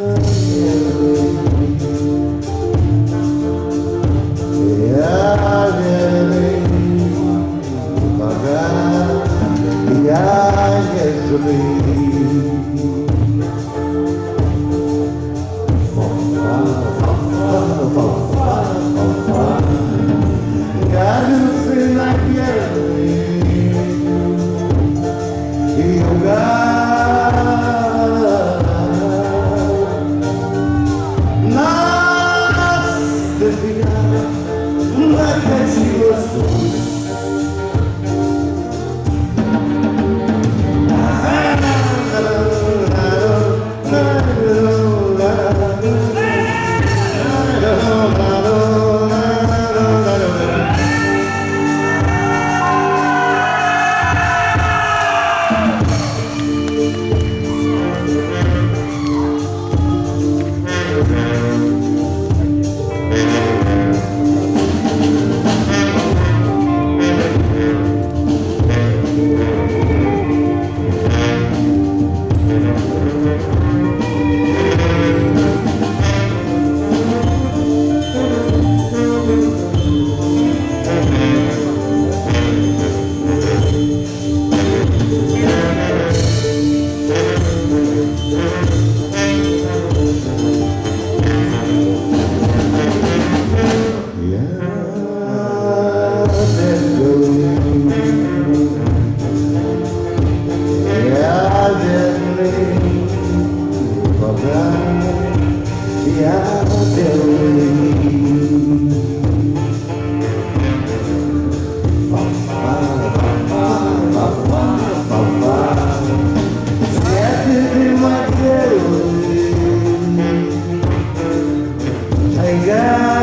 đời Pegar